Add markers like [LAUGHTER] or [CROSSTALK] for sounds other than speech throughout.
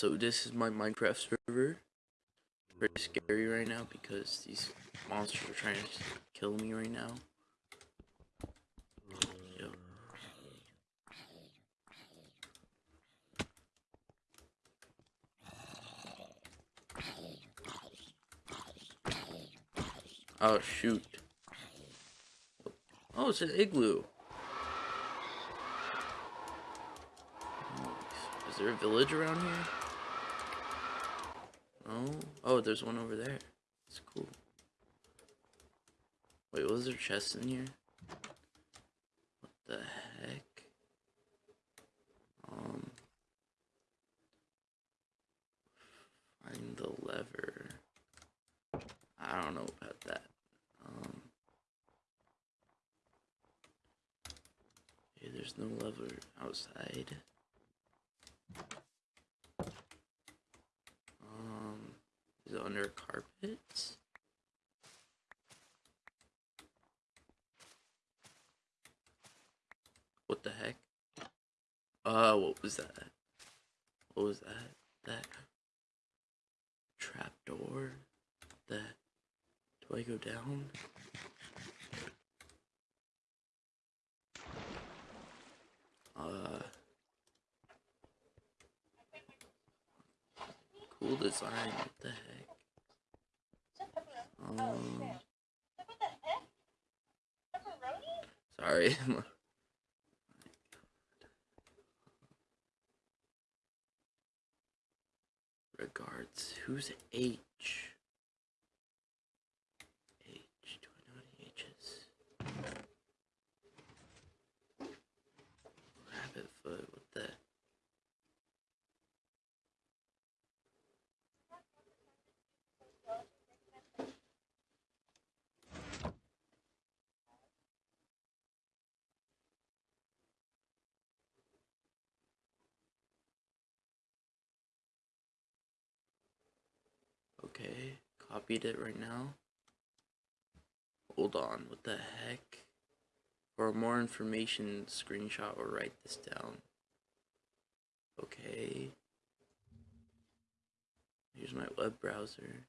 so this is my Minecraft server. Pretty mm. scary right now because these monsters are trying to kill me right now. Yo. Oh shoot. Oh, it's an igloo. Is there a village around here? Oh, there's one over there. It's cool. Wait, was there chests in here? What the heck? Um. Find the lever. I don't know about that. Um. There's no lever outside. Is under carpets? What the heck? Uh, what was that? What was that? That trap door? That do I go down? Uh cool design, what the heck? Um Sorry. [LAUGHS] Regards. Who's H? H. Do I know any H's? Rabbit foot. What the? Okay, copied it right now. Hold on, what the heck? For more information, screenshot or write this down. Okay. Here's my web browser.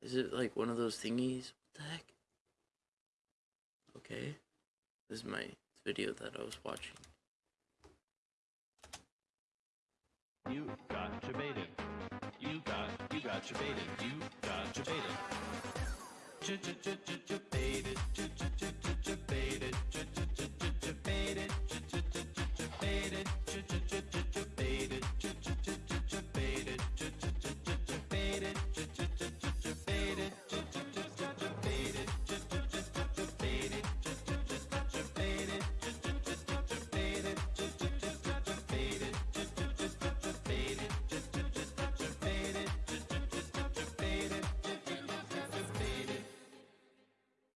Is it like one of those thingies? What the heck? Okay. This is my video that I was watching. You got debated. You got, you got debated. You got debated. J-j-j-j-debated. J-j-j-j-debated.